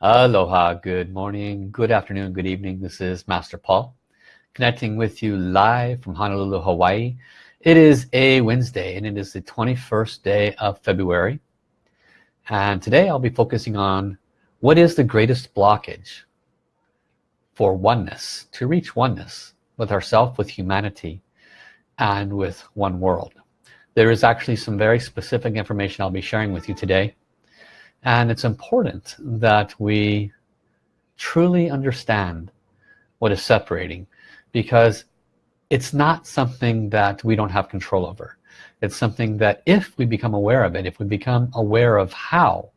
Aloha, good morning, good afternoon, good evening. This is Master Paul connecting with you live from Honolulu, Hawaii. It is a Wednesday and it is the 21st day of February. And today I'll be focusing on what is the greatest blockage for oneness, to reach oneness with ourself, with humanity, and with one world. There is actually some very specific information I'll be sharing with you today and it's important that we truly understand what is separating because it's not something that we don't have control over. It's something that if we become aware of it if we become aware of how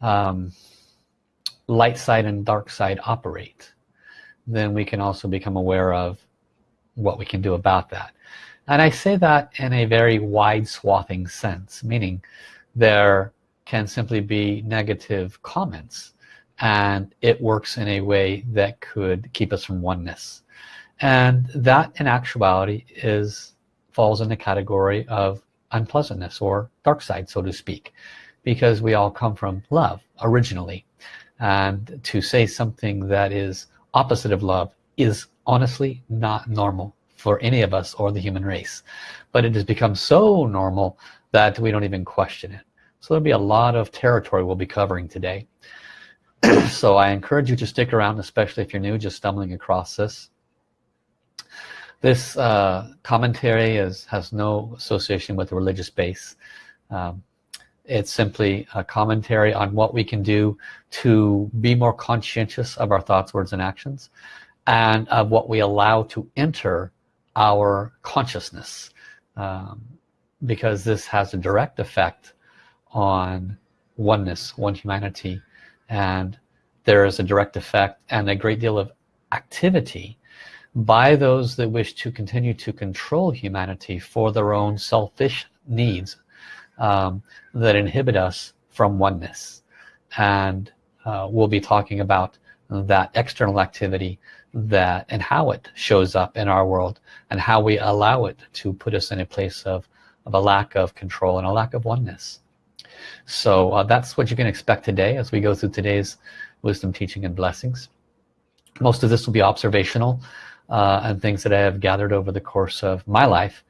um, light side and dark side operate then we can also become aware of what we can do about that. And I say that in a very wide swathing sense meaning there can simply be negative comments and it works in a way that could keep us from oneness. And that in actuality is falls in the category of unpleasantness or dark side so to speak because we all come from love originally. And to say something that is opposite of love is honestly not normal for any of us or the human race. But it has become so normal that we don't even question it so there'll be a lot of territory we'll be covering today. so I encourage you to stick around, especially if you're new, just stumbling across this. This uh, commentary is, has no association with the religious base. Um, it's simply a commentary on what we can do to be more conscientious of our thoughts, words, and actions, and of what we allow to enter our consciousness. Um, because this has a direct effect on oneness, one humanity. And there is a direct effect and a great deal of activity by those that wish to continue to control humanity for their own selfish needs um, that inhibit us from oneness. And uh, we'll be talking about that external activity that and how it shows up in our world and how we allow it to put us in a place of, of a lack of control and a lack of oneness so uh, that's what you can expect today as we go through today's wisdom teaching and blessings. Most of this will be observational uh, and things that I have gathered over the course of my life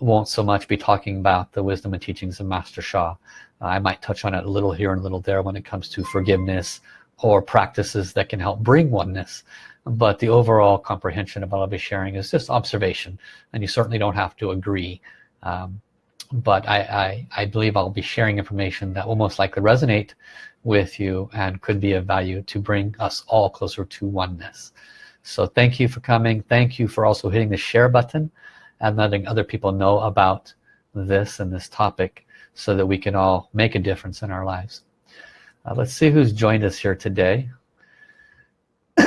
won't so much be talking about the wisdom and teachings of Master Sha uh, I might touch on it a little here and a little there when it comes to forgiveness or practices that can help bring oneness but the overall comprehension of what I'll be sharing is just observation and you certainly don't have to agree um, but I, I, I believe I'll be sharing information that will most likely resonate with you and could be of value to bring us all closer to oneness. So thank you for coming. Thank you for also hitting the share button and letting other people know about this and this topic so that we can all make a difference in our lives. Uh, let's see who's joined us here today.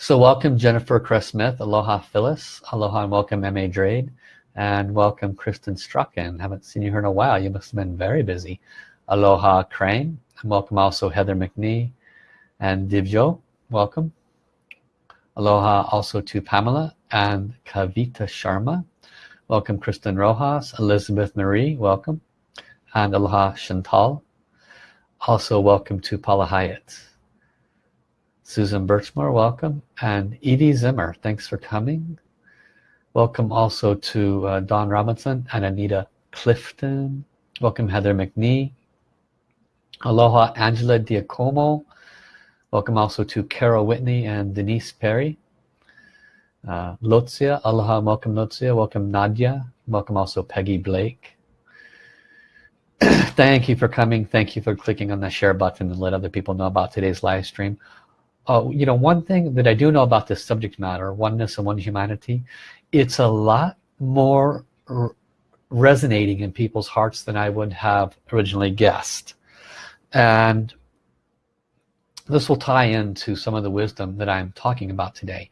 So welcome Jennifer Cress Smith aloha Phyllis. Aloha and welcome M.A. Drade and welcome Kristen Strucken haven't seen you here in a while. You must have been very busy. Aloha Crane and welcome also Heather McNee and Divjo welcome. Aloha also to Pamela and Kavita Sharma. Welcome Kristen Rojas Elizabeth Marie welcome. And Aloha Chantal. Also welcome to Paula Hyatt. Susan Birchmore welcome. And Edie Zimmer thanks for coming Welcome also to uh, Don Robinson and Anita Clifton. Welcome Heather McNee. Aloha Angela Diacomo. Welcome also to Carol Whitney and Denise Perry. Uh, aloha, welcome Lotzia. Welcome Nadia. Welcome also Peggy Blake. Thank you for coming. Thank you for clicking on the share button and let other people know about today's live stream. Uh, you know, one thing that I do know about this subject matter, oneness and one humanity, it's a lot more resonating in people's hearts than I would have originally guessed. And this will tie into some of the wisdom that I'm talking about today.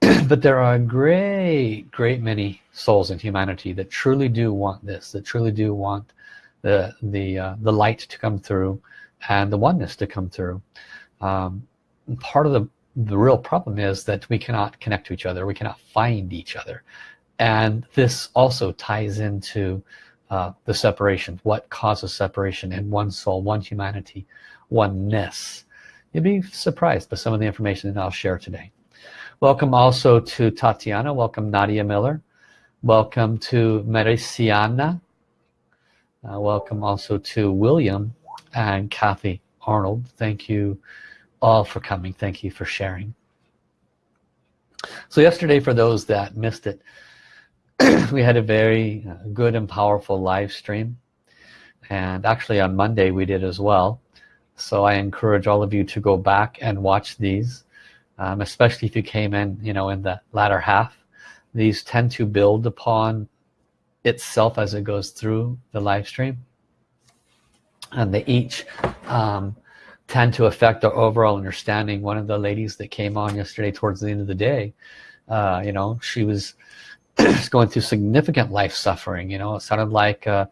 But there are a great great many souls in humanity that truly do want this that truly do want the the uh, the light to come through and the oneness to come through. Um, part of the the real problem is that we cannot connect to each other. We cannot find each other. And this also ties into uh, the separation what causes separation in one soul one humanity oneness. You'd be surprised by some of the information that I'll share today. Welcome also to Tatiana. Welcome Nadia Miller. Welcome to Mericiana uh, welcome also to William and Kathy Arnold. Thank you all for coming. Thank you for sharing. So yesterday for those that missed it we had a very uh, good and powerful live stream. And actually on Monday we did as well. So I encourage all of you to go back and watch these um, especially if you came in you know in the latter half. These tend to build upon itself as it goes through the live stream. And they each um, tend to affect our overall understanding. One of the ladies that came on yesterday towards the end of the day uh, you know she was going through significant life suffering you know. It sounded like uh,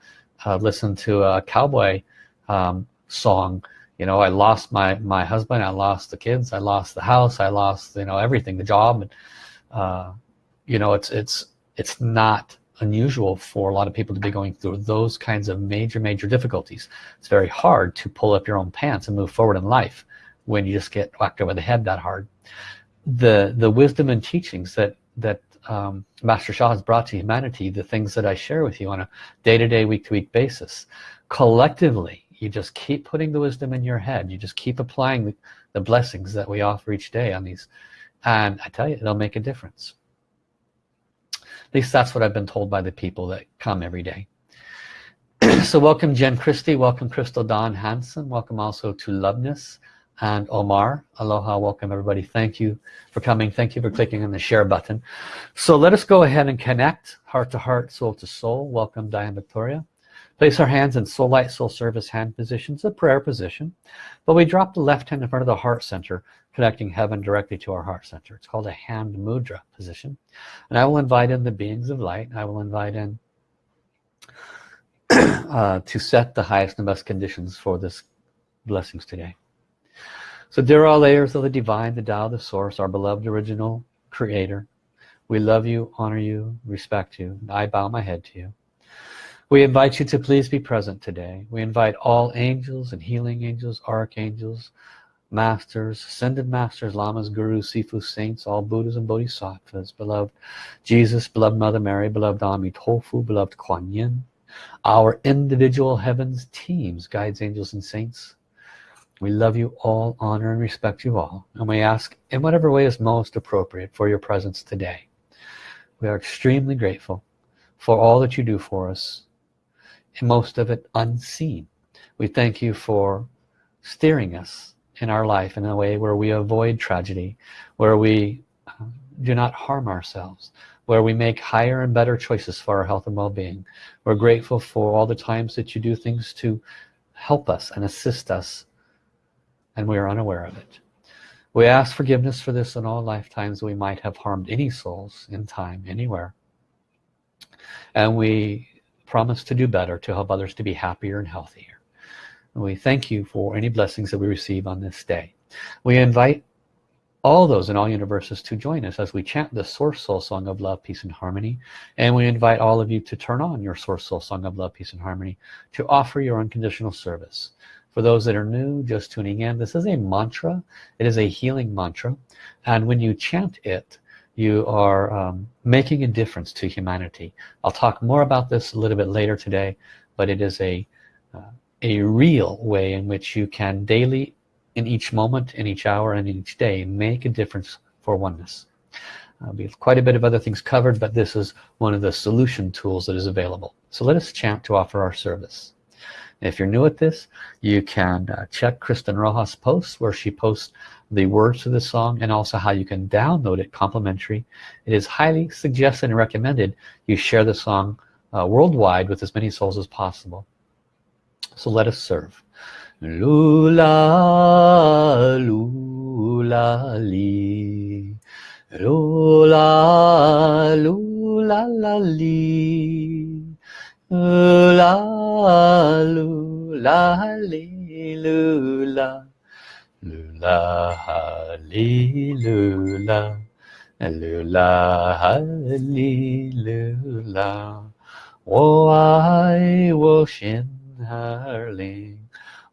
uh, listen to a cowboy um, song you know. I lost my my husband I lost the kids I lost the house I lost you know everything the job and uh, you know it's it's it's not unusual for a lot of people to be going through those kinds of major major difficulties. It's very hard to pull up your own pants and move forward in life when you just get whacked over the head that hard. The the wisdom and teachings that that um, Master Sha has brought to humanity the things that I share with you on a day-to-day week-to-week basis collectively you just keep putting the wisdom in your head. You just keep applying the, the blessings that we offer each day on these. And I tell you it'll make a difference at least that's what I've been told by the people that come every day. So welcome Jen Christie. Welcome Crystal Dawn Hanson welcome also to Loveness and Omar. Aloha. Welcome everybody. Thank you for coming. Thank you for clicking on the share button. So let us go ahead and connect heart to heart soul to soul. Welcome Diane Victoria place our hands in soul light soul service hand positions a prayer position but we drop the left hand in front of the heart center connecting heaven directly to our heart center it's called a hand mudra position and I will invite in the beings of light I will invite in uh, to set the highest and best conditions for this blessings today so dear all layers of the divine, the Tao, the source, our beloved original creator, we love you, honor you, respect you. And I bow my head to you. We invite you to please be present today. We invite all angels and healing angels, archangels, masters, ascended masters, lamas, gurus, sifu, saints, all Buddhas and Bodhisattvas, beloved Jesus, beloved Mother Mary, beloved Amitofu, beloved Kuan Yin, our individual heavens, teams, guides, angels, and saints, we love you all, honor and respect you all, and we ask in whatever way is most appropriate for your presence today. We are extremely grateful for all that you do for us, most of it unseen. We thank you for steering us in our life in a way where we avoid tragedy, where we uh, do not harm ourselves, where we make higher and better choices for our health and well-being. We're grateful for all the times that you do things to help us and assist us and we are unaware of it we ask forgiveness for this in all lifetimes we might have harmed any souls in time anywhere and we promise to do better to help others to be happier and healthier. And we thank you for any blessings that we receive on this day. We invite all those in all universes to join us as we chant the source soul song of love peace and harmony. And we invite all of you to turn on your source soul song of love peace and harmony to offer your unconditional service. For those that are new just tuning in this is a mantra. It is a healing mantra. And when you chant it you are um, making a difference to humanity. I'll talk more about this a little bit later today but it is a uh, a real way in which you can daily in each moment in each hour and in each day make a difference for oneness. Uh, we have quite a bit of other things covered but this is one of the solution tools that is available. So let us chant to offer our service if you're new at this you can uh, check Kristen Rojas posts where she posts the words to the song and also how you can download it complimentary. It is highly suggested and recommended you share the song uh, worldwide with as many souls as possible. So let us serve. Lula lula li. Lula lula la li la lu la li lu la lu la ha li lu la lu la ha li lu la wo ai wo xin ha ling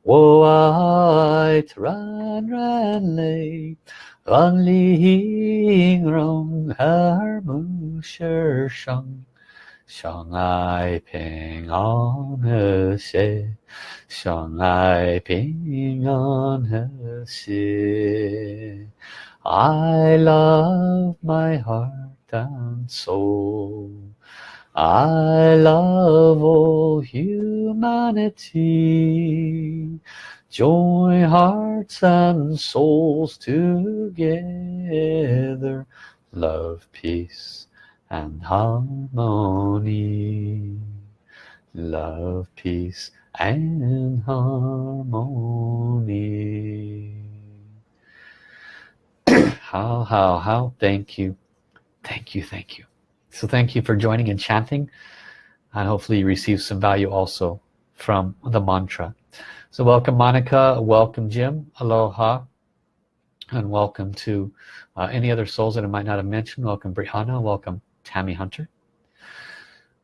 wo ai ran ran li lan li hing rong her mu shi shang 相爱平安和谐，相爱平安和谐。I love my heart and soul. I love all humanity. Join hearts and souls together. Love, peace and harmony. Love peace and harmony. How how how? Thank you. Thank you thank you. So thank you for joining and chanting and hopefully you receive some value also from the mantra. So welcome Monica. Welcome Jim. Aloha. And welcome to uh, any other souls that I might not have mentioned. Welcome Brianna welcome Tammy Hunter.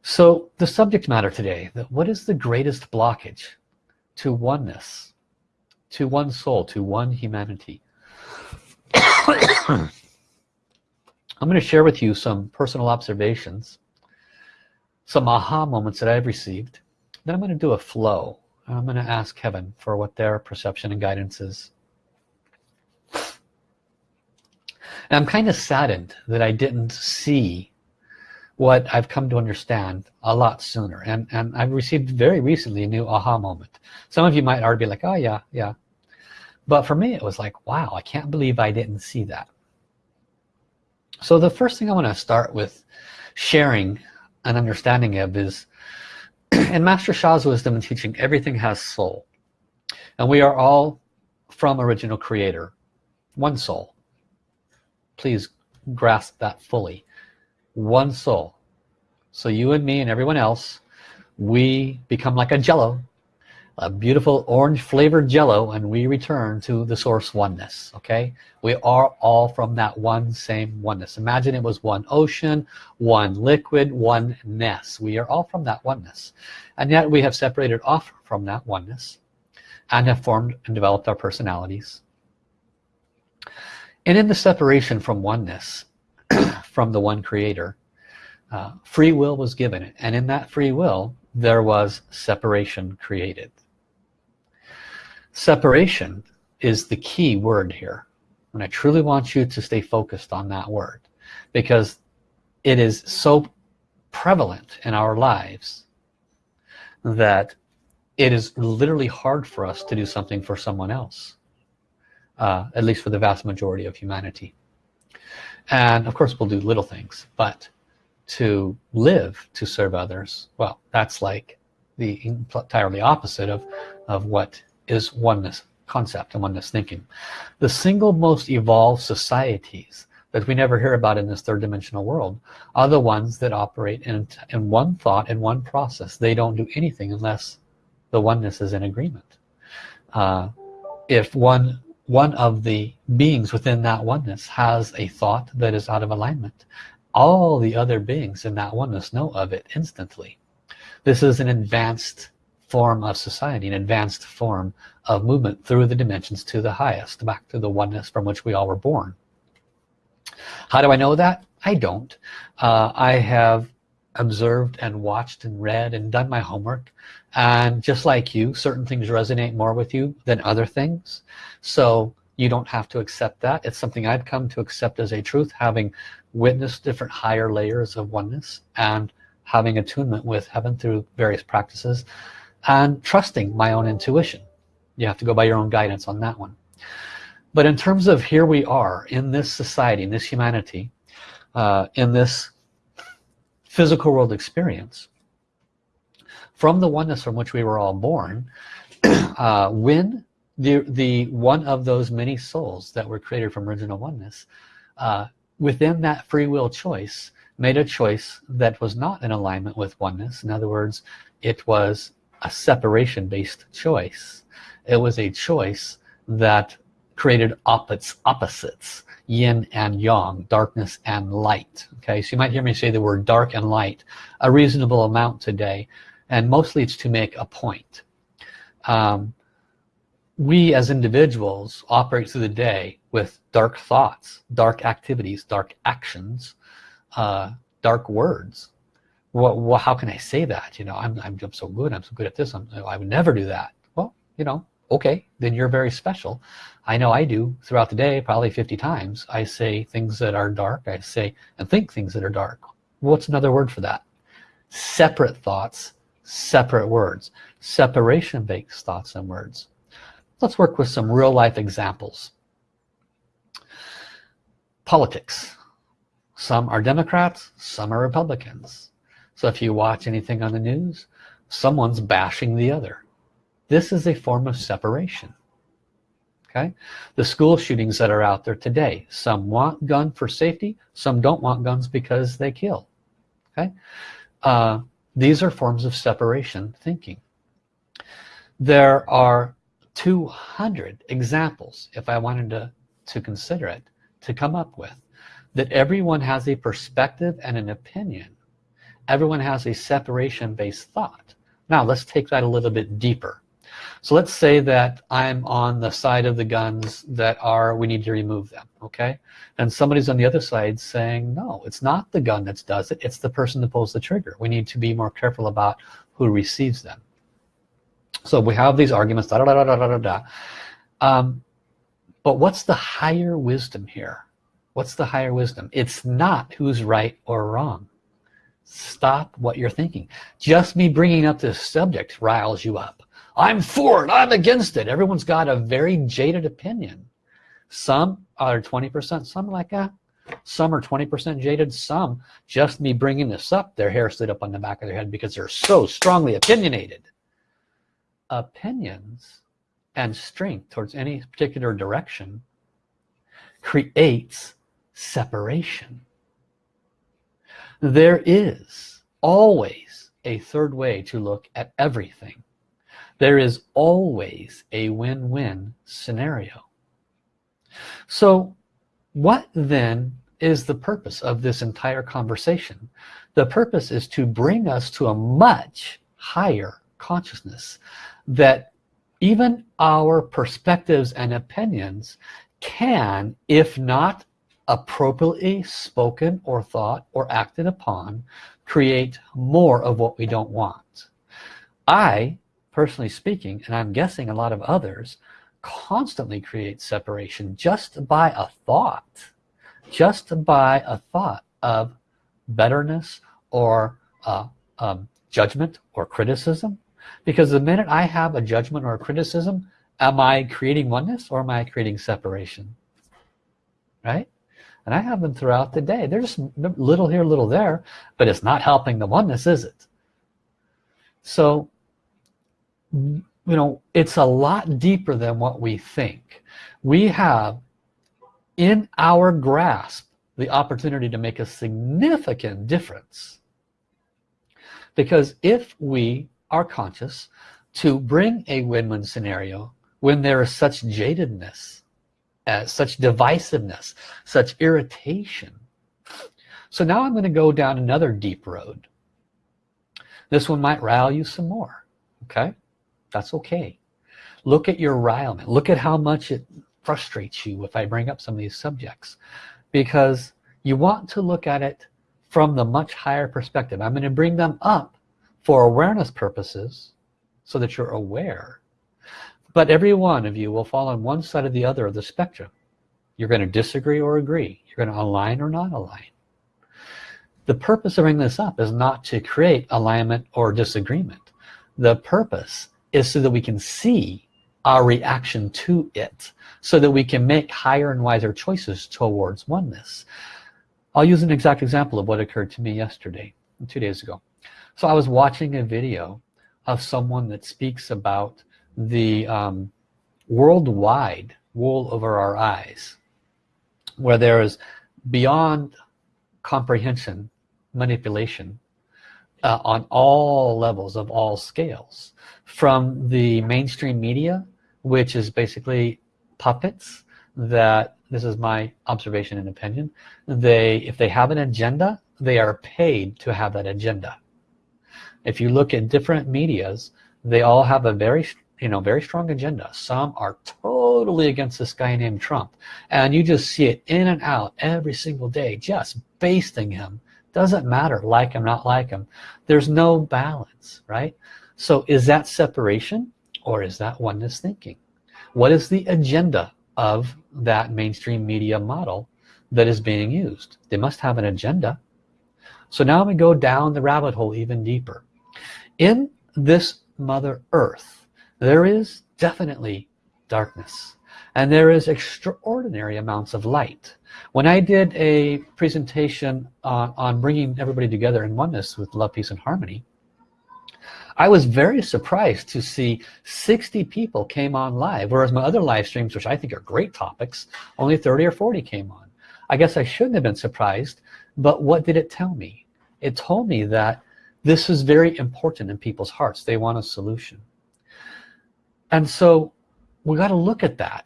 So the subject matter today, that what is the greatest blockage to oneness, to one soul, to one humanity? I'm going to share with you some personal observations, some aha moments that I've received. Then I'm going to do a flow. I'm going to ask heaven for what their perception and guidance is. And I'm kind of saddened that I didn't see what I've come to understand a lot sooner. And and I've received very recently a new aha moment. Some of you might already be like oh yeah yeah. But for me it was like wow I can't believe I didn't see that. So the first thing I want to start with sharing an understanding of is in Master Sha's wisdom and teaching everything has soul. And we are all from original creator one soul. Please grasp that fully one soul. So you and me and everyone else we become like a jello a beautiful orange flavored jello and we return to the source oneness okay? We are all from that one same oneness. Imagine it was one ocean one liquid one ness. We are all from that oneness. And yet we have separated off from that oneness and have formed and developed our personalities. And in the separation from oneness from the one creator. Uh, free will was given and in that free will there was separation created. Separation is the key word here and I truly want you to stay focused on that word because it is so prevalent in our lives that it is literally hard for us to do something for someone else uh, at least for the vast majority of humanity and of course we'll do little things but to live to serve others well that's like the entirely opposite of of what is oneness concept and oneness thinking. The single most evolved societies that we never hear about in this third dimensional world are the ones that operate in, in one thought in one process. They don't do anything unless the oneness is in agreement. Uh, if one one of the beings within that oneness has a thought that is out of alignment. All the other beings in that oneness know of it instantly. This is an advanced form of society an advanced form of movement through the dimensions to the highest back to the oneness from which we all were born. How do I know that? I don't. Uh, I have observed and watched and read and done my homework and just like you certain things resonate more with you than other things. So you don't have to accept that. It's something I've come to accept as a truth having witnessed different higher layers of oneness and having attunement with heaven through various practices and trusting my own intuition. You have to go by your own guidance on that one. But in terms of here we are in this society in this humanity uh, in this physical world experience from the oneness from which we were all born uh, when the the one of those many souls that were created from original oneness uh, within that free will choice made a choice that was not in alignment with oneness. In other words it was a separation based choice. It was a choice that created opposites opposites yin and yang darkness and light. Okay so you might hear me say the word dark and light. A reasonable amount today and mostly it's to make a point. Um, we as individuals operate through the day with dark thoughts dark activities dark actions uh, dark words. What, what, how can I say that? You know I'm, I'm, I'm so good I'm so good at this I'm, I would never do that. Well you know okay then you're very special. I know I do. Throughout the day probably 50 times I say things that are dark. I say and think things that are dark. What's another word for that? Separate thoughts separate words. Separation makes thoughts and words. Let's work with some real-life examples. Politics. Some are Democrats some are Republicans. So if you watch anything on the news someone's bashing the other. This is a form of separation. Okay? The school shootings that are out there today. Some want gun for safety some don't want guns because they kill. Okay? Uh, these are forms of separation thinking. There are 200 examples if I wanted to to consider it to come up with that everyone has a perspective and an opinion. Everyone has a separation based thought. Now let's take that a little bit deeper so let's say that I'm on the side of the guns that are we need to remove them okay? And somebody's on the other side saying no it's not the gun that does it it's the person that pulls the trigger. We need to be more careful about who receives them. So we have these arguments da da da da da da da um, but what's the higher wisdom here? What's the higher wisdom? It's not who's right or wrong. Stop what you're thinking. Just me bringing up this subject riles you up I'm for it. I'm against it. Everyone's got a very jaded opinion. Some are 20% some like that. Some are 20% jaded some just me bringing this up their hair stood up on the back of their head because they're so strongly opinionated. Opinions and strength towards any particular direction creates separation. There is always a third way to look at everything there is always a win-win scenario. So what then is the purpose of this entire conversation? The purpose is to bring us to a much higher consciousness that even our perspectives and opinions can if not appropriately spoken or thought or acted upon create more of what we don't want. I personally speaking and I'm guessing a lot of others constantly create separation just by a thought just by a thought of betterness or uh, um, judgment or criticism. Because the minute I have a judgment or a criticism am I creating oneness or am I creating separation? Right? And I have them throughout the day. They're just little here little there but it's not helping the oneness is it? So you know it's a lot deeper than what we think. We have in our grasp the opportunity to make a significant difference. Because if we are conscious to bring a win-win scenario when there is such jadedness uh, such divisiveness such irritation. So now I'm going to go down another deep road. This one might rile you some more okay that's okay. Look at your rilement look at how much it frustrates you if I bring up some of these subjects. Because you want to look at it from the much higher perspective. I'm going to bring them up for awareness purposes so that you're aware. But every one of you will fall on one side or the other of the spectrum. You're going to disagree or agree. You're going to align or not align. The purpose of bringing this up is not to create alignment or disagreement. The purpose is so that we can see our reaction to it so that we can make higher and wiser choices towards oneness. I'll use an exact example of what occurred to me yesterday two days ago. So I was watching a video of someone that speaks about the um, worldwide wool over our eyes where there is beyond comprehension manipulation uh, on all levels of all scales from the mainstream media which is basically puppets that this is my observation and opinion they if they have an agenda they are paid to have that agenda. If you look at different medias they all have a very you know very strong agenda. Some are totally against this guy named Trump and you just see it in and out every single day just basting him doesn't matter like him not like him there's no balance right? So is that separation or is that oneness thinking? What is the agenda of that mainstream media model that is being used? They must have an agenda. So now we go down the rabbit hole even deeper. In this mother earth there is definitely darkness and there is extraordinary amounts of light. When I did a presentation on, on bringing everybody together in oneness with love peace and harmony I was very surprised to see 60 people came on live whereas my other live streams which I think are great topics only 30 or 40 came on. I guess I shouldn't have been surprised but what did it tell me? It told me that this is very important in people's hearts. They want a solution. And so we got to look at that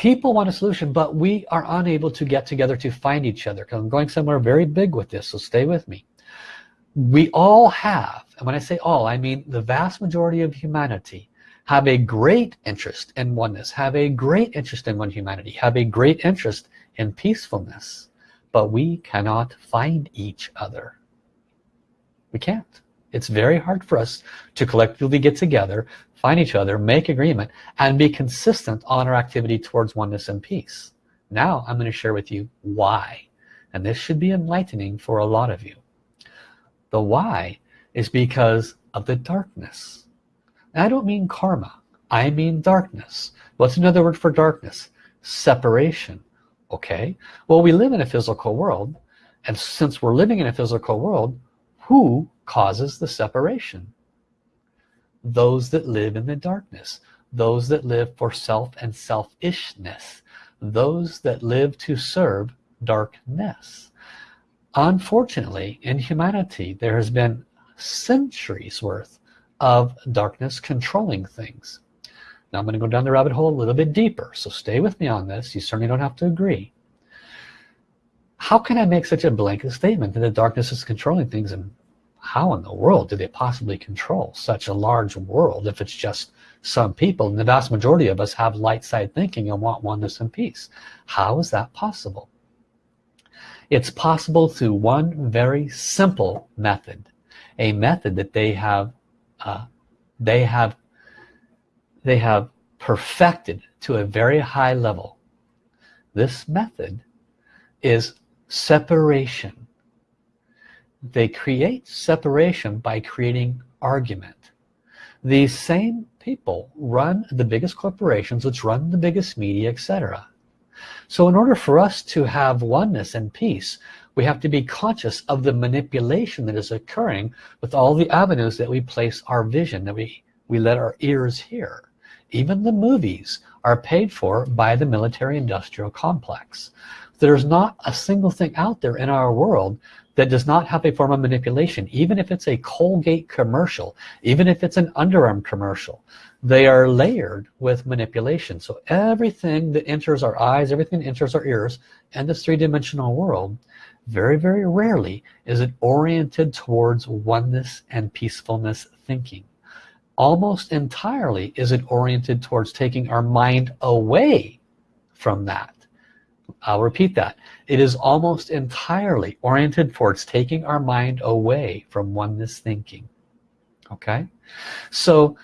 people want a solution but we are unable to get together to find each other. Because I'm going somewhere very big with this so stay with me. We all have and when I say all I mean the vast majority of humanity have a great interest in oneness have a great interest in one humanity have a great interest in peacefulness but we cannot find each other. We can't it's very hard for us to collectively get together find each other make agreement and be consistent on our activity towards oneness and peace. Now I'm going to share with you why and this should be enlightening for a lot of you. The why is because of the darkness. I don't mean karma I mean darkness. What's another word for darkness? Separation okay? Well we live in a physical world and since we're living in a physical world who causes the separation? Those that live in the darkness those that live for self and selfishness those that live to serve darkness. Unfortunately in humanity there has been centuries worth of darkness controlling things. Now I'm going to go down the rabbit hole a little bit deeper so stay with me on this. You certainly don't have to agree. How can I make such a blanket statement that the darkness is controlling things and how in the world do they possibly control such a large world if it's just some people? And the vast majority of us have light side thinking and want oneness and peace. How is that possible? It's possible through one very simple method a method that they have uh, they have they have perfected to a very high level. This method is separation they create separation by creating argument. These same people run the biggest corporations which run the biggest media etc so in order for us to have oneness and peace we have to be conscious of the manipulation that is occurring with all the avenues that we place our vision that we we let our ears hear. Even the movies are paid for by the military industrial complex. There's not a single thing out there in our world that does not have a form of manipulation even if it's a Colgate commercial even if it's an underarm commercial they are layered with manipulation. So everything that enters our eyes everything that enters our ears and this three-dimensional world very very rarely is it oriented towards oneness and peacefulness thinking. Almost entirely is it oriented towards taking our mind away from that I'll repeat that. It is almost entirely oriented towards taking our mind away from oneness thinking. Okay? So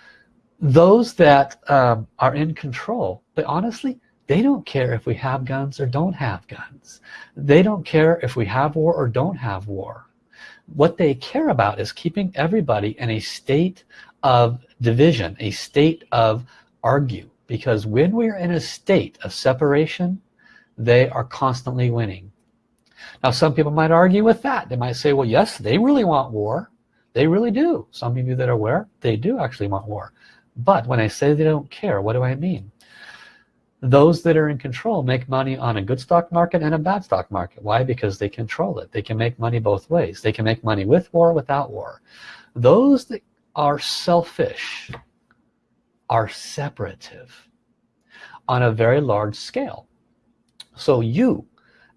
those that um, are in control but honestly they don't care if we have guns or don't have guns. They don't care if we have war or don't have war. What they care about is keeping everybody in a state of division a state of argue. Because when we're in a state of separation they are constantly winning. Now some people might argue with that. They might say well yes they really want war. They really do. Some of you that are aware they do actually want war. But when I say they don't care what do I mean? Those that are in control make money on a good stock market and a bad stock market. Why? Because they control it. They can make money both ways. They can make money with war without war. Those that are selfish are separative on a very large scale so you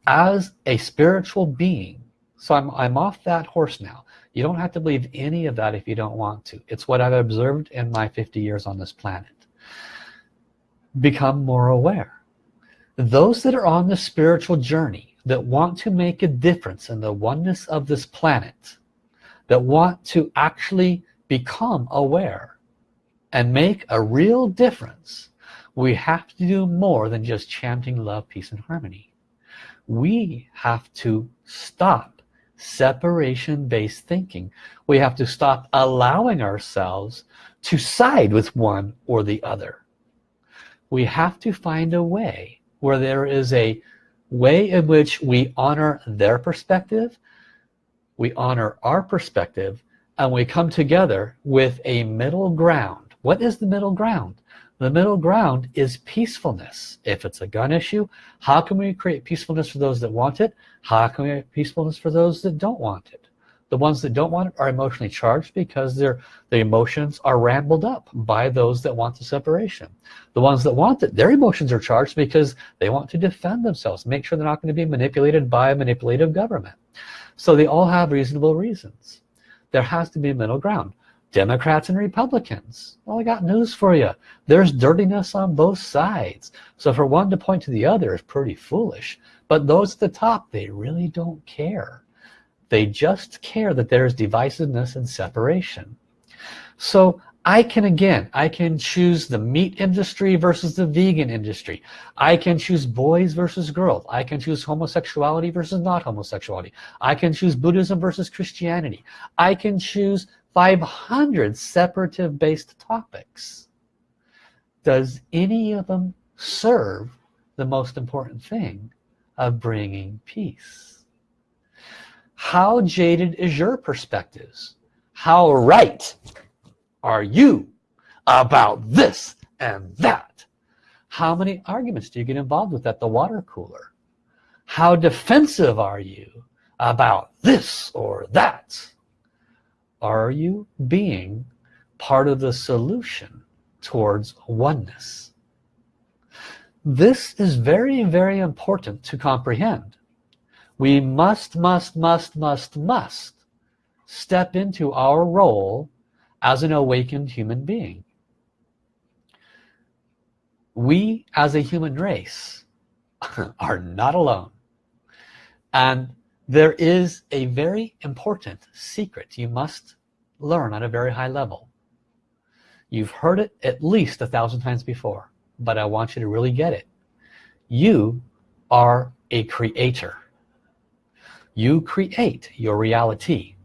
as a spiritual being so I'm, I'm off that horse now. You don't have to believe any of that if you don't want to. It's what I've observed in my 50 years on this planet. Become more aware. Those that are on the spiritual journey that want to make a difference in the oneness of this planet that want to actually become aware and make a real difference we have to do more than just chanting love peace and harmony. We have to stop separation based thinking. We have to stop allowing ourselves to side with one or the other. We have to find a way where there is a way in which we honor their perspective we honor our perspective and we come together with a middle ground. What is the middle ground the middle ground is peacefulness. If it's a gun issue how can we create peacefulness for those that want it? How can we create peacefulness for those that don't want it? The ones that don't want it are emotionally charged because their the emotions are rambled up by those that want the separation. The ones that want it their emotions are charged because they want to defend themselves make sure they're not going to be manipulated by a manipulative government. So they all have reasonable reasons. There has to be a middle ground Democrats and Republicans. Well I got news for you there's dirtiness on both sides. So for one to point to the other is pretty foolish. But those at the top they really don't care. They just care that there's divisiveness and separation. So I can again I can choose the meat industry versus the vegan industry. I can choose boys versus girls. I can choose homosexuality versus not homosexuality. I can choose Buddhism versus Christianity. I can choose 500 separative based topics. Does any of them serve the most important thing of bringing peace? How jaded is your perspectives? How right are you about this and that? How many arguments do you get involved with at the water cooler? How defensive are you about this or that are you being part of the solution towards oneness? This is very very important to comprehend. We must must must must must step into our role as an awakened human being. We as a human race are not alone. And there is a very important secret you must learn at a very high level. You've heard it at least a thousand times before but I want you to really get it. You are a creator. You create your reality.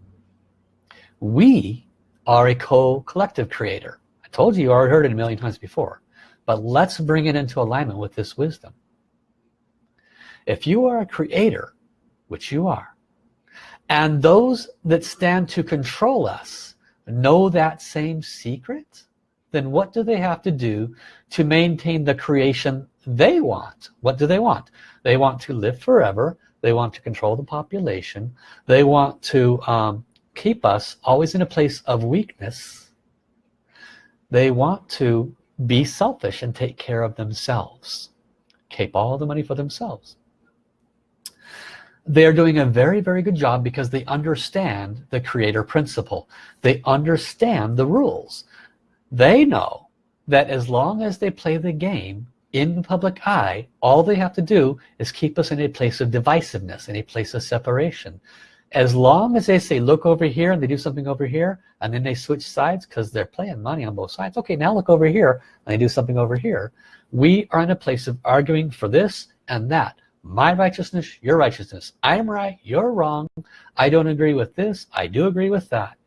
We are a co-collective creator. I told you you already heard it a million times before but let's bring it into alignment with this wisdom. If you are a creator which you are. And those that stand to control us know that same secret? Then what do they have to do to maintain the creation they want? What do they want? They want to live forever. They want to control the population. They want to um, keep us always in a place of weakness. They want to be selfish and take care of themselves keep all the money for themselves they are doing a very very good job because they understand the creator principle. They understand the rules. They know that as long as they play the game in the public eye all they have to do is keep us in a place of divisiveness in a place of separation. As long as they say look over here and they do something over here and then they switch sides because they're playing money on both sides okay now look over here and they do something over here we are in a place of arguing for this and that my righteousness your righteousness. I'm right you're wrong. I don't agree with this I do agree with that.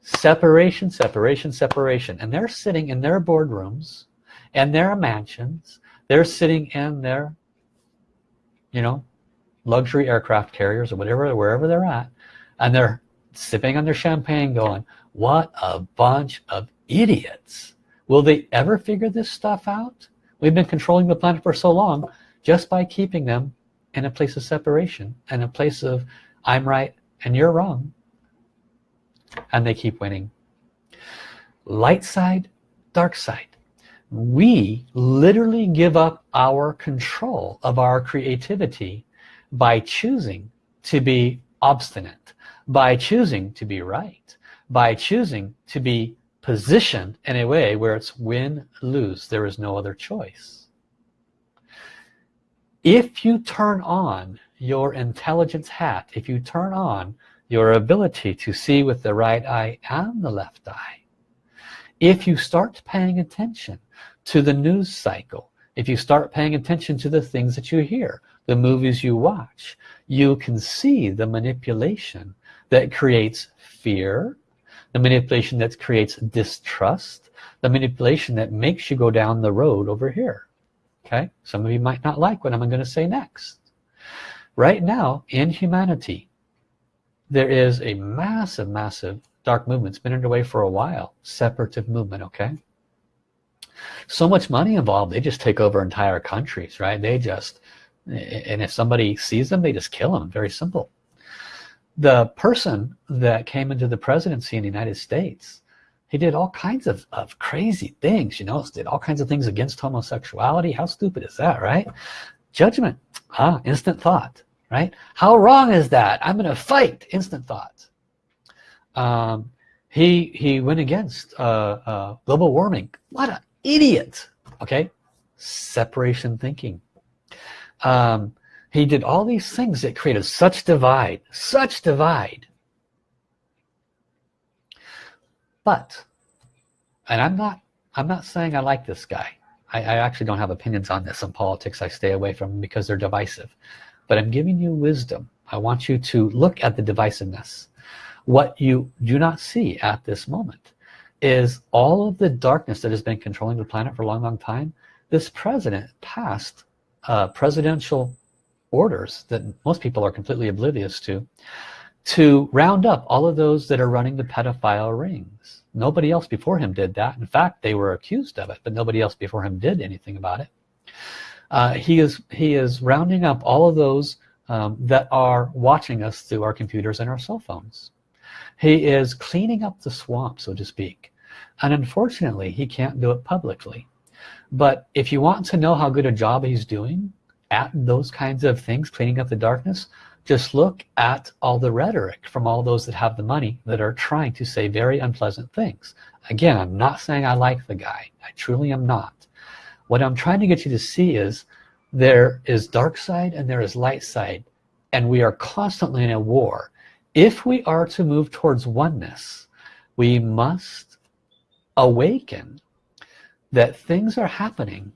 Separation separation separation. And they're sitting in their boardrooms and their mansions. They're sitting in their you know luxury aircraft carriers or whatever wherever they're at and they're sipping on their champagne going what a bunch of idiots. Will they ever figure this stuff out? We've been controlling the planet for so long just by keeping them in a place of separation and a place of I'm right and you're wrong and they keep winning. Light side dark side. We literally give up our control of our creativity by choosing to be obstinate by choosing to be right by choosing to be positioned in a way where it's win-lose there is no other choice if you turn on your intelligence hat if you turn on your ability to see with the right eye and the left eye if you start paying attention to the news cycle if you start paying attention to the things that you hear the movies you watch you can see the manipulation that creates fear the manipulation that creates distrust the manipulation that makes you go down the road over here okay some of you might not like what I'm going to say next. Right now in humanity there is a massive massive dark movement. It's been underway for a while. Separative movement okay? So much money involved they just take over entire countries right? They just and if somebody sees them they just kill them. Very simple. The person that came into the presidency in the United States he did all kinds of, of crazy things you know did all kinds of things against homosexuality. How stupid is that right? Judgment ah instant thought right? How wrong is that? I'm gonna fight. Instant thought. Um, he he went against uh, uh, global warming. What an idiot okay? Separation thinking. Um, he did all these things that created such divide such divide but and I'm not I'm not saying I like this guy. I, I actually don't have opinions on this in politics. I stay away from because they're divisive. But I'm giving you wisdom. I want you to look at the divisiveness. What you do not see at this moment is all of the darkness that has been controlling the planet for a long long time. This president passed uh, presidential orders that most people are completely oblivious to to round up all of those that are running the pedophile rings. Nobody else before him did that. In fact they were accused of it but nobody else before him did anything about it. Uh, he is he is rounding up all of those um, that are watching us through our computers and our cell phones. He is cleaning up the swamp so to speak. And unfortunately he can't do it publicly. But if you want to know how good a job he's doing at those kinds of things cleaning up the darkness just look at all the rhetoric from all those that have the money that are trying to say very unpleasant things. Again I'm not saying I like the guy. I truly am not. What I'm trying to get you to see is there is dark side and there is light side and we are constantly in a war. If we are to move towards oneness we must awaken that things are happening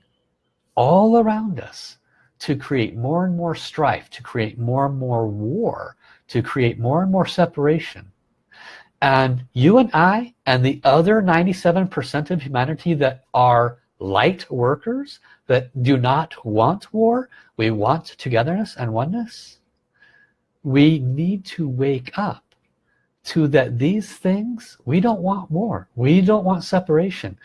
all around us to create more and more strife to create more and more war to create more and more separation. And you and I and the other 97% of humanity that are light workers that do not want war we want togetherness and oneness we need to wake up to that these things we don't want war we don't want separation.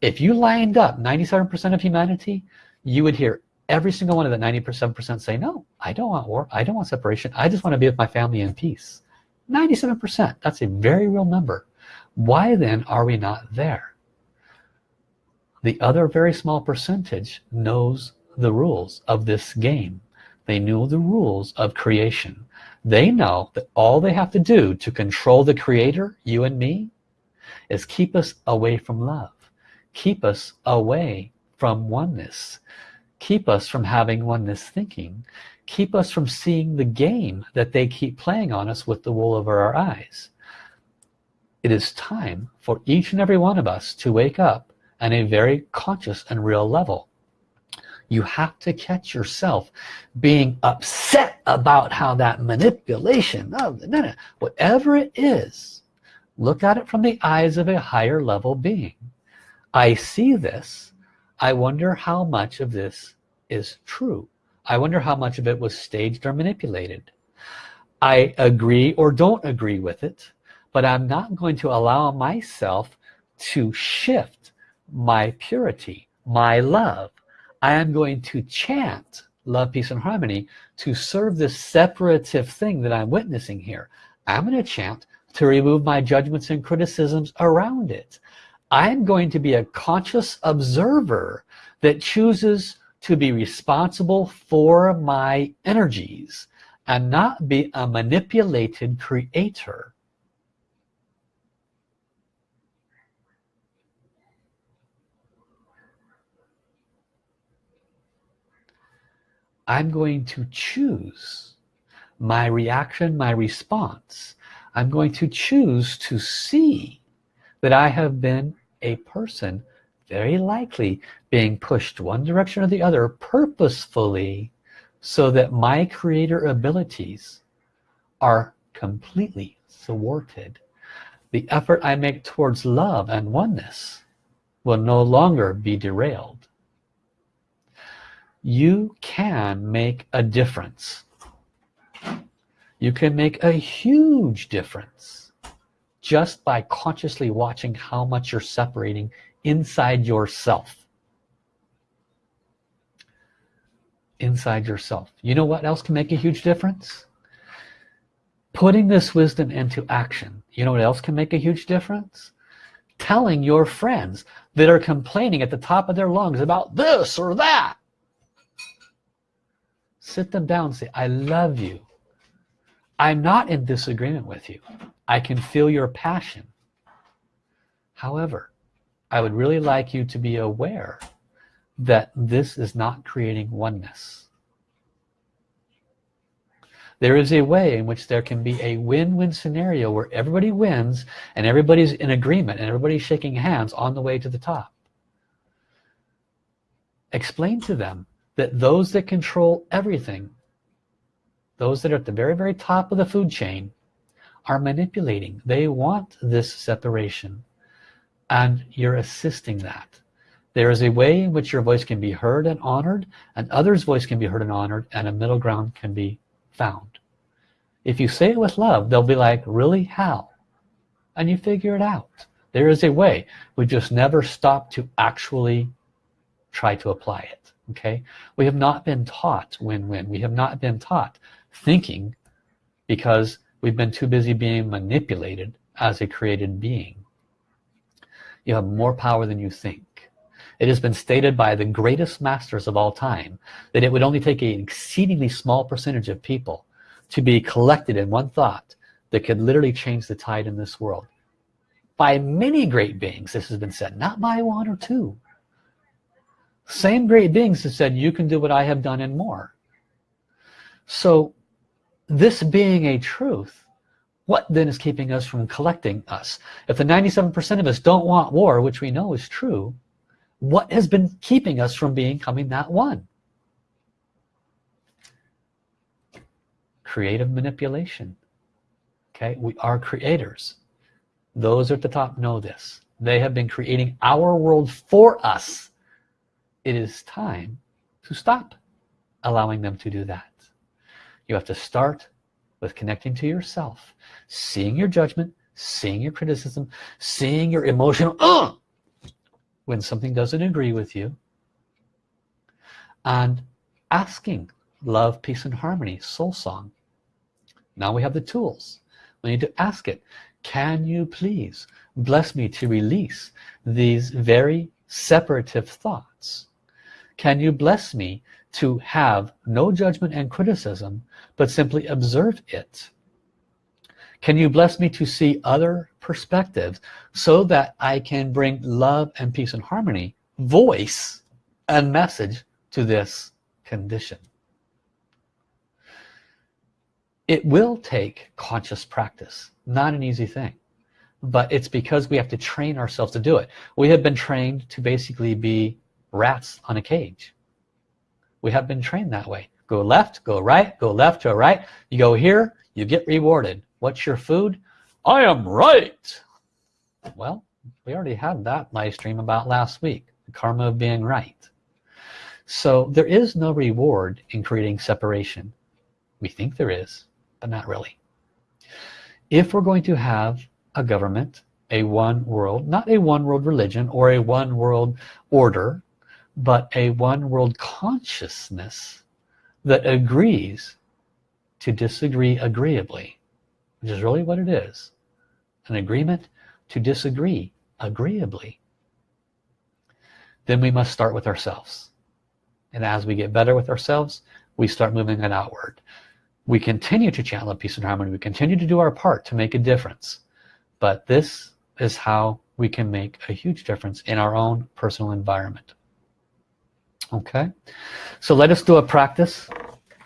If you lined up 97% of humanity you would hear every single one of the 97% say no I don't want war I don't want separation I just want to be with my family in peace. 97% that's a very real number. Why then are we not there? The other very small percentage knows the rules of this game. They knew the rules of creation. They know that all they have to do to control the creator you and me is keep us away from love keep us away from oneness keep us from having oneness thinking. Keep us from seeing the game that they keep playing on us with the wool over our eyes. It is time for each and every one of us to wake up on a very conscious and real level. You have to catch yourself being upset about how that manipulation of whatever it is look at it from the eyes of a higher level being. I see this I wonder how much of this is true. I wonder how much of it was staged or manipulated. I agree or don't agree with it but I'm not going to allow myself to shift my purity my love. I am going to chant love peace and harmony to serve this separative thing that I'm witnessing here. I'm going to chant to remove my judgments and criticisms around it I'm going to be a conscious observer that chooses to be responsible for my energies and not be a manipulated creator I'm going to choose my reaction, my response. I'm going to choose to see that I have been a person very likely being pushed one direction or the other purposefully so that my creator abilities are completely thwarted. The effort I make towards love and oneness will no longer be derailed. You can make a difference. You can make a huge difference just by consciously watching how much you're separating inside yourself. Inside yourself. You know what else can make a huge difference? Putting this wisdom into action. You know what else can make a huge difference? Telling your friends that are complaining at the top of their lungs about this or that. Sit them down and say I love you. I'm not in disagreement with you I can feel your passion. However I would really like you to be aware that this is not creating oneness. There is a way in which there can be a win-win scenario where everybody wins and everybody's in agreement and everybody's shaking hands on the way to the top. Explain to them that those that control everything those that are at the very very top of the food chain are manipulating. They want this separation and you're assisting that. There is a way in which your voice can be heard and honored and others voice can be heard and honored and a middle ground can be found. If you say it with love they'll be like really? How? And you figure it out. There is a way. We just never stop to actually try to apply it okay? We have not been taught win-win. We have not been taught thinking because we've been too busy being manipulated as a created being. You have more power than you think. It has been stated by the greatest masters of all time that it would only take an exceedingly small percentage of people to be collected in one thought that could literally change the tide in this world. By many great beings this has been said not by one or two. Same great beings have said you can do what I have done and more. So this being a truth what then is keeping us from collecting us? If the 97% of us don't want war which we know is true what has been keeping us from becoming that one? Creative manipulation. Okay we are creators. Those at the top know this. They have been creating our world for us. It is time to stop allowing them to do that you have to start with connecting to yourself seeing your judgment seeing your criticism seeing your emotional uh, when something doesn't agree with you and asking love peace and harmony soul song. Now we have the tools. We need to ask it can you please bless me to release these very separative thoughts? Can you bless me to have no judgment and criticism but simply observe it. Can you bless me to see other perspectives so that I can bring love and peace and harmony voice and message to this condition? It will take conscious practice not an easy thing but it's because we have to train ourselves to do it. We have been trained to basically be rats on a cage we have been trained that way. Go left go right go left to right. You go here you get rewarded. What's your food? I am right. Well we already had that live stream about last week the karma of being right. So there is no reward in creating separation. We think there is but not really. If we're going to have a government a one world not a one world religion or a one world order but a one world consciousness that agrees to disagree agreeably which is really what it is an agreement to disagree agreeably. Then we must start with ourselves. And as we get better with ourselves we start moving it outward. We continue to channel peace and harmony. We continue to do our part to make a difference. But this is how we can make a huge difference in our own personal environment okay. So let us do a practice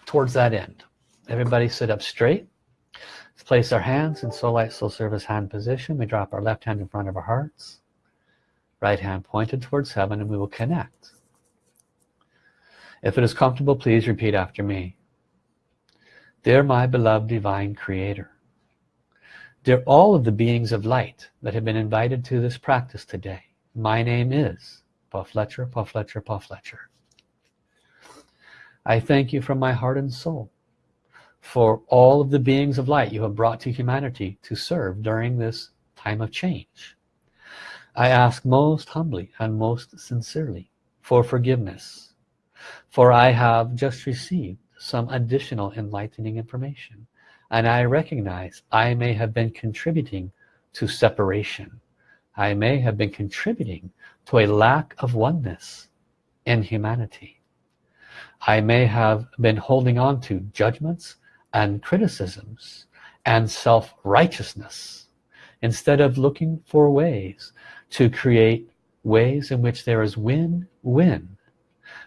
towards that end. Everybody sit up straight. Let's place our hands in soul light soul service hand position. We drop our left hand in front of our hearts. Right hand pointed towards heaven and we will connect. If it is comfortable please repeat after me. Dear my beloved divine creator dear all of the beings of light that have been invited to this practice today my name is Paul Fletcher Paul Fletcher Paul Fletcher I thank you from my heart and soul for all of the beings of light you have brought to humanity to serve during this time of change. I ask most humbly and most sincerely for forgiveness for I have just received some additional enlightening information and I recognize I may have been contributing to separation. I may have been contributing to a lack of oneness in humanity I may have been holding on to judgments and criticisms and self-righteousness instead of looking for ways to create ways in which there is win-win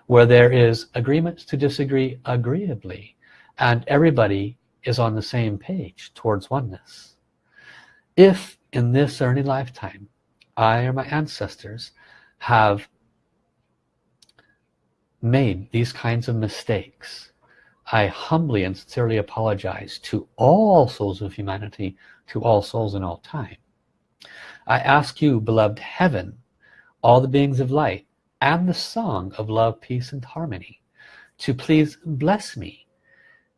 where there is agreement to disagree agreeably and everybody is on the same page towards oneness. If in this or any lifetime I or my ancestors have made these kinds of mistakes I humbly and sincerely apologize to all souls of humanity to all souls in all time. I ask you beloved heaven all the beings of light and the song of love peace and harmony to please bless me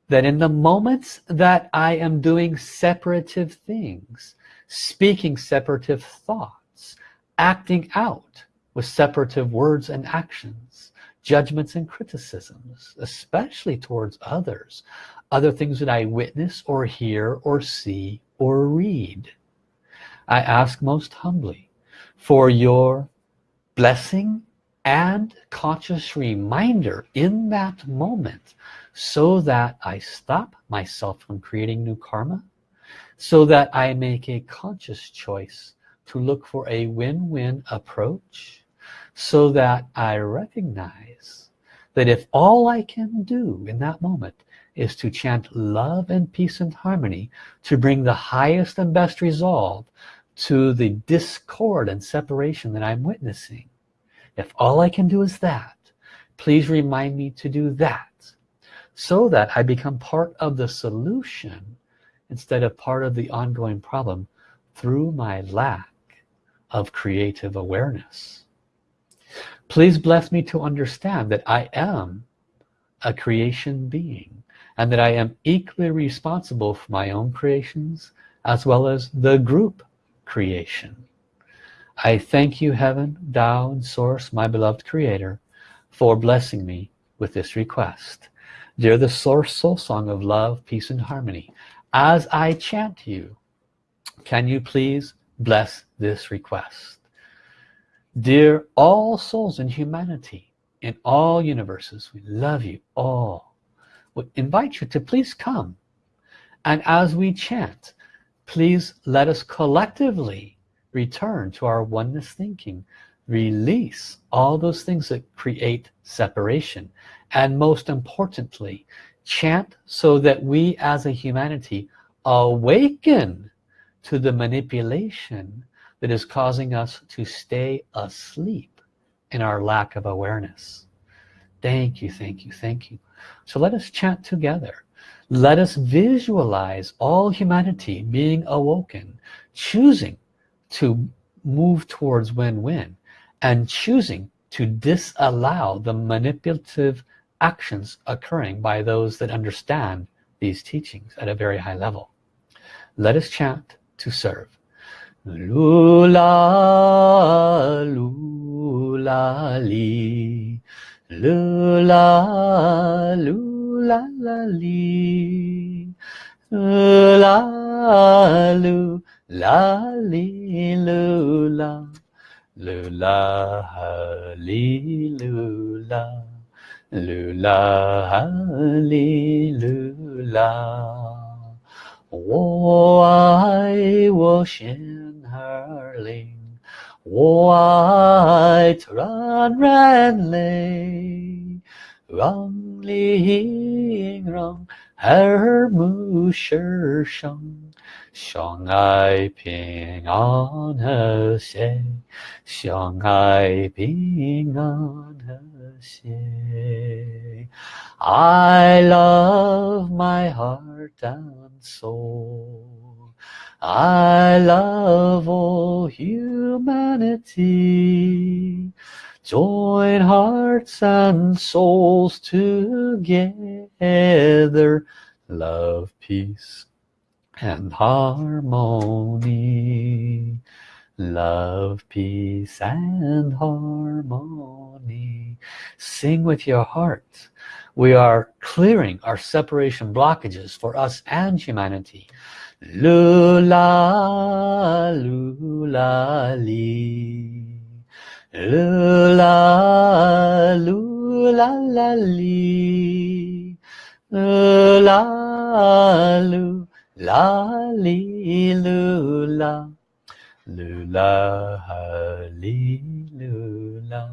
that in the moments that I am doing separative things speaking separative thoughts acting out with separative words and actions judgments and criticisms especially towards others other things that I witness or hear or see or read. I ask most humbly for your blessing and conscious reminder in that moment so that I stop myself from creating new karma so that I make a conscious choice to look for a win-win approach so that I recognize that if all I can do in that moment is to chant love and peace and harmony to bring the highest and best resolve to the discord and separation that I'm witnessing if all I can do is that please remind me to do that so that I become part of the solution instead of part of the ongoing problem through my lack of creative awareness please bless me to understand that I am a creation being and that I am equally responsible for my own creations as well as the group creation. I thank you heaven Tao and source my beloved creator for blessing me with this request. Dear the source soul song of love peace and harmony as I chant you can you please bless this request dear all souls in humanity in all universes we love you all. We invite you to please come. And as we chant please let us collectively return to our oneness thinking. Release all those things that create separation. And most importantly chant so that we as a humanity awaken to the manipulation that is causing us to stay asleep in our lack of awareness. Thank you thank you thank you. So let us chant together. Let us visualize all humanity being awoken choosing to move towards win-win and choosing to disallow the manipulative actions occurring by those that understand these teachings at a very high level. Let us chant to serve lula lula li lula lula li lula lula la li lu la lula li lula lula li lula 我爱我心 hurling white run ranley rung ling rung her mu shi sheng shang ai ping on her say shang I ping on her say. I love my heart and soul. I love all humanity. Join hearts and souls together. Love, peace, and harmony. Love, peace, and harmony. Sing with your heart we are clearing our separation blockages for us and humanity lula lula li. Lula lula la li. Lula lula li lula lula li lula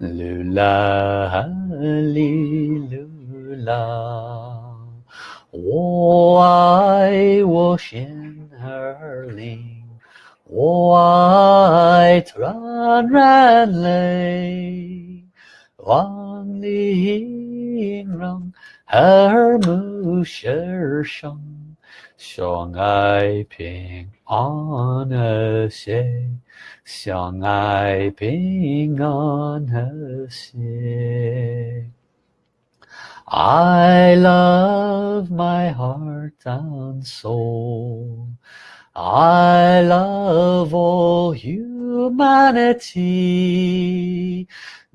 lula li lula 我爱我心儿灵我爱团然泪望你让耳目世生相爱平安和谐相爱平安和谐 I love my heart and soul. I love all humanity.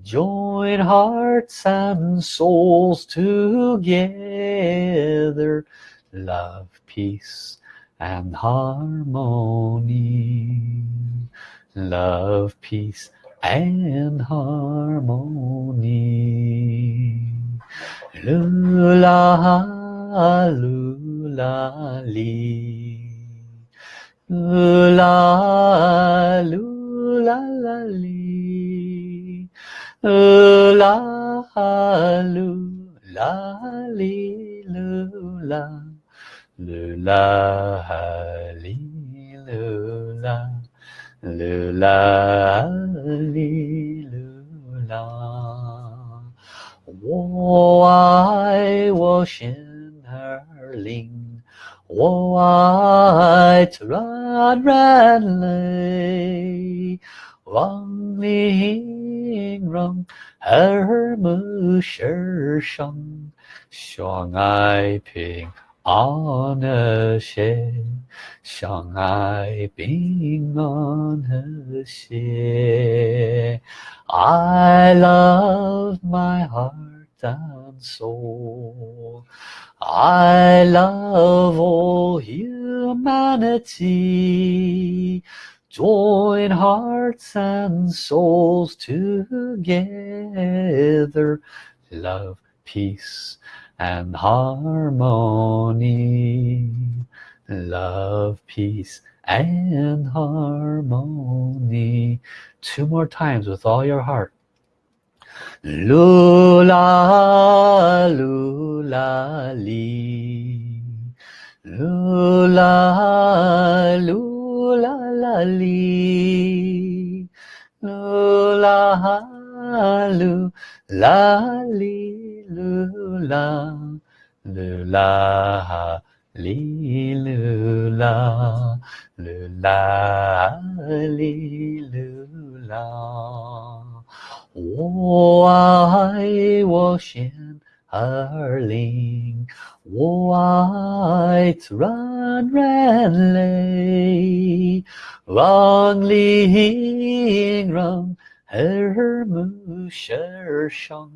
Join hearts and souls together. Love, peace and harmony. Love peace and harmony lula lula li lula lula la li lula. Lula lula lula lula lula lula 我爱我心儿灵我爱团然泪望灵让耳目世生相爱平安和谐相爱平安和谐 I love my heart and soul I love all humanity. Join hearts and souls together. Love, peace and harmony. Love peace and harmony. Two more times with all your heart lula lula li. Lula lula la li. Lula lula li lula. Lula li lula. Lula li lula 我爱我心儿灵我爱团然泪让灵让耳目世生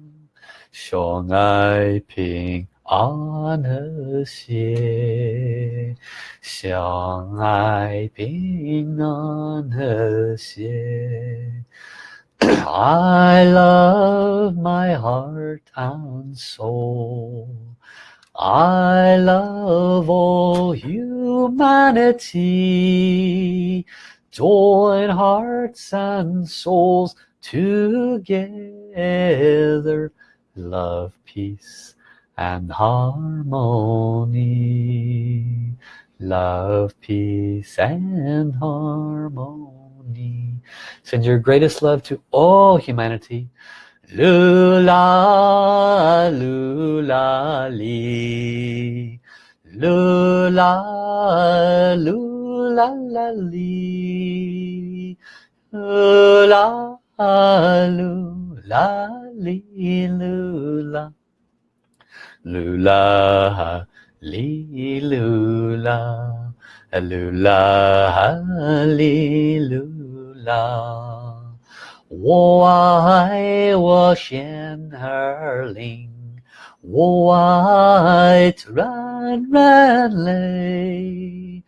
相爱平 安和谐，相爱平安和谐。 I love my heart and soul. I love all humanity. Join hearts and souls together. Love, peace, and harmony. Love, peace, and harmony. Send your greatest love to all humanity. Lula, lula, li. Lula, lula, la, li. Lula, lula, li, lula. Lula, li, lula. Lula, li, lula. 我爱我仙儿灵，我爱软软泪，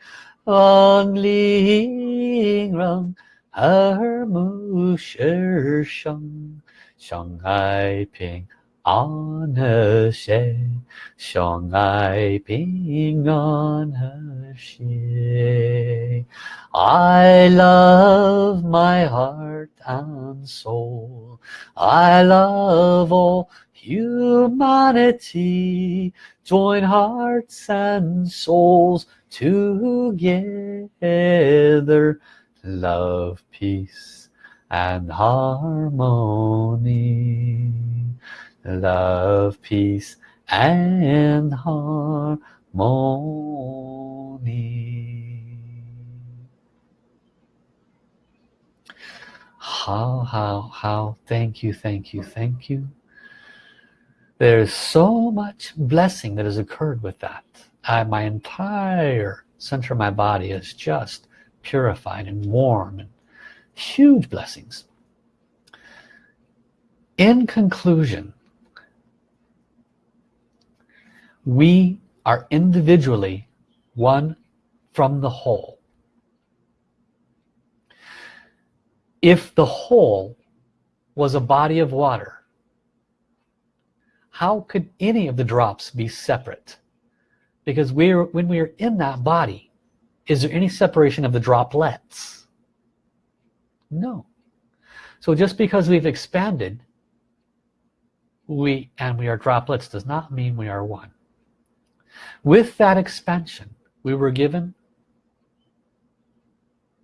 望灵让耳目世生，相爱平 on her shade ping I love my heart and soul. I love all humanity. Join hearts and souls together. Love peace and harmony. Love, peace and harmony. how how how thank you thank you thank you. There's so much blessing that has occurred with that. I, my entire center of my body is just purified and warm and huge blessings. In conclusion we are individually one from the whole. If the whole was a body of water how could any of the drops be separate? Because we're when we are in that body is there any separation of the droplets? No. So just because we've expanded we and we are droplets does not mean we are one with that expansion we were given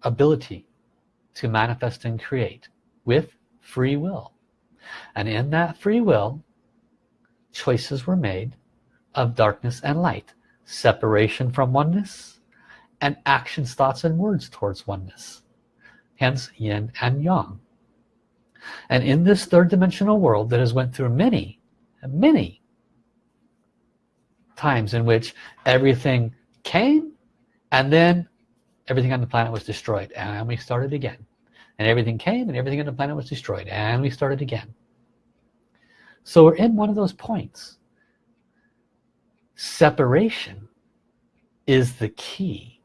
ability to manifest and create with free will. And in that free will choices were made of darkness and light separation from oneness and actions thoughts and words towards oneness hence yin and yang. And in this third dimensional world that has went through many many times in which everything came and then everything on the planet was destroyed and we started again. And everything came and everything on the planet was destroyed and we started again. So we're in one of those points. Separation is the key.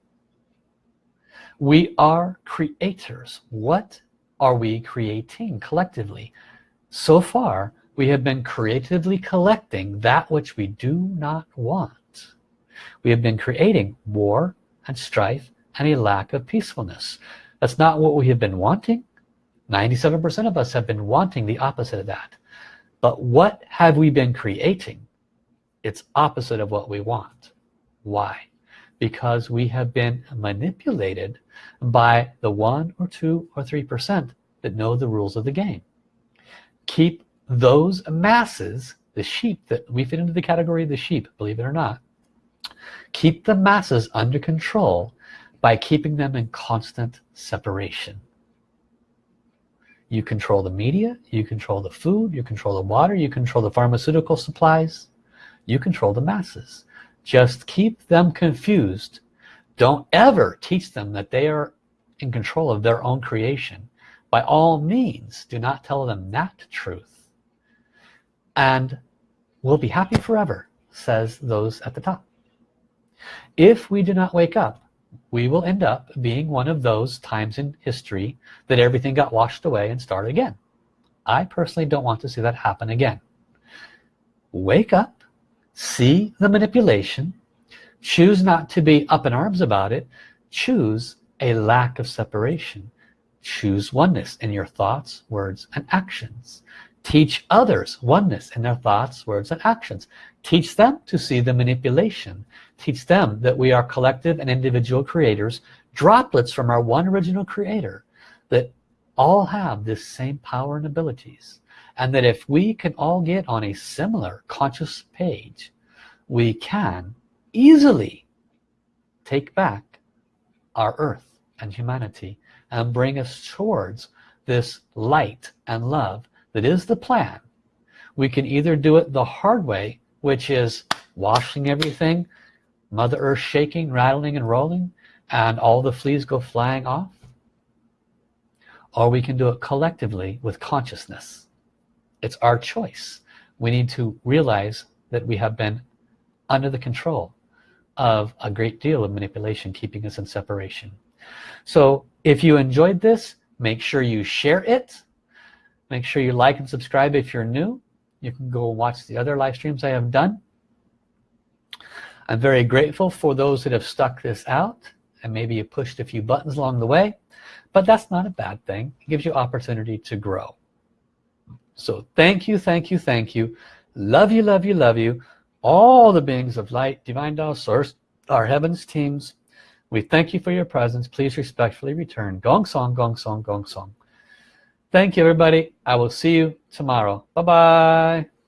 We are creators. What are we creating collectively? So far we have been creatively collecting that which we do not want. We have been creating war and strife and a lack of peacefulness. That's not what we have been wanting. 97% of us have been wanting the opposite of that. But what have we been creating? It's opposite of what we want. Why? Because we have been manipulated by the one or two or three percent that know the rules of the game. Keep those masses the sheep that we fit into the category of the sheep believe it or not keep the masses under control by keeping them in constant separation. You control the media you control the food you control the water you control the pharmaceutical supplies you control the masses. Just keep them confused. Don't ever teach them that they are in control of their own creation. By all means do not tell them that truth and we'll be happy forever says those at the top. If we do not wake up we will end up being one of those times in history that everything got washed away and started again. I personally don't want to see that happen again. Wake up see the manipulation choose not to be up in arms about it choose a lack of separation choose oneness in your thoughts words and actions teach others oneness in their thoughts words and actions. Teach them to see the manipulation. Teach them that we are collective and individual creators droplets from our one original creator that all have this same power and abilities and that if we can all get on a similar conscious page we can easily take back our earth and humanity and bring us towards this light and love that is the plan. We can either do it the hard way which is washing everything mother earth shaking rattling and rolling and all the fleas go flying off. Or we can do it collectively with consciousness. It's our choice. We need to realize that we have been under the control of a great deal of manipulation keeping us in separation. So if you enjoyed this make sure you share it make sure you like and subscribe if you're new. You can go watch the other live streams I have done. I'm very grateful for those that have stuck this out and maybe you pushed a few buttons along the way but that's not a bad thing. It gives you opportunity to grow. So thank you thank you thank you. Love you love you love you. All the beings of light divine Tao source our heavens teams we thank you for your presence. Please respectfully return. Gong song gong song gong song thank you everybody. I will see you tomorrow. Bye bye